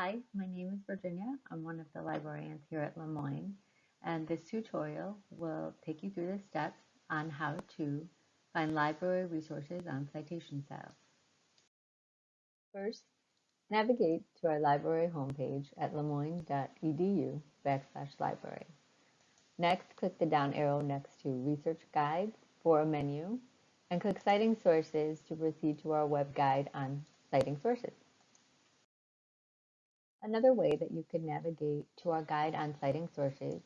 Hi, my name is Virginia. I'm one of the librarians here at Le Moyne, and this tutorial will take you through the steps on how to find library resources on citation styles. First, navigate to our library homepage at lemoyne.edu backslash library. Next, click the down arrow next to Research Guides for a menu, and click Citing Sources to proceed to our web guide on citing sources. Another way that you can navigate to our guide on citing sources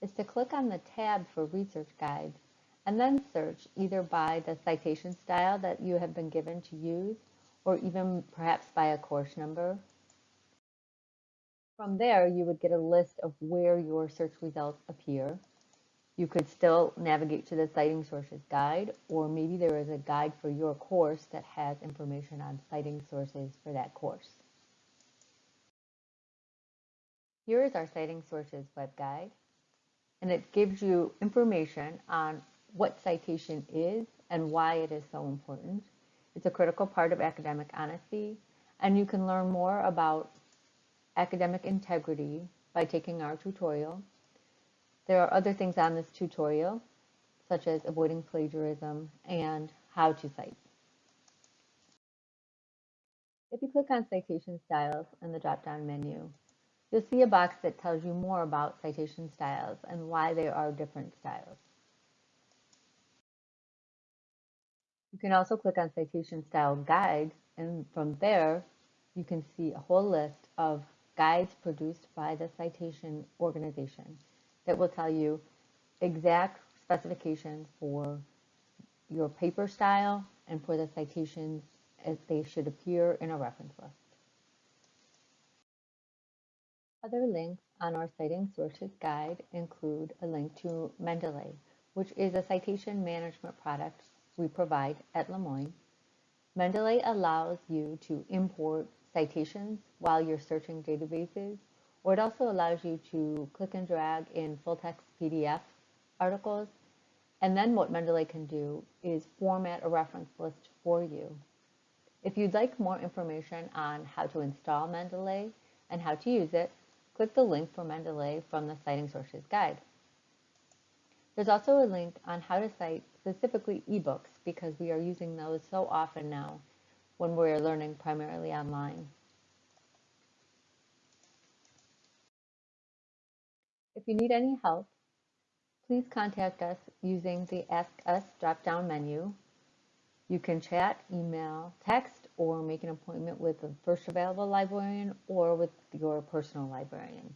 is to click on the tab for research guides and then search either by the citation style that you have been given to use or even perhaps by a course number. From there, you would get a list of where your search results appear. You could still navigate to the Citing Sources Guide, or maybe there is a guide for your course that has information on citing sources for that course. Here is our Citing Sources web guide and it gives you information on what citation is and why it is so important. It's a critical part of academic honesty, and you can learn more about academic integrity by taking our tutorial. There are other things on this tutorial, such as avoiding plagiarism and how to cite. If you click on Citation Styles in the drop-down menu, You'll see a box that tells you more about citation styles and why there are different styles. You can also click on Citation Style Guide, and from there, you can see a whole list of guides produced by the citation organization that will tell you exact specifications for your paper style and for the citations as they should appear in a reference list. Other links on our Citing Sources Guide include a link to Mendeley, which is a citation management product we provide at Le Moyne. Mendeley allows you to import citations while you're searching databases, or it also allows you to click and drag in full-text PDF articles. And then what Mendeley can do is format a reference list for you. If you'd like more information on how to install Mendeley and how to use it, click the link for Mendeley from the Citing Sources Guide. There's also a link on how to cite specifically ebooks because we are using those so often now when we're learning primarily online. If you need any help, please contact us using the Ask Us drop-down menu. You can chat, email, text, or make an appointment with the first available librarian or with your personal librarian.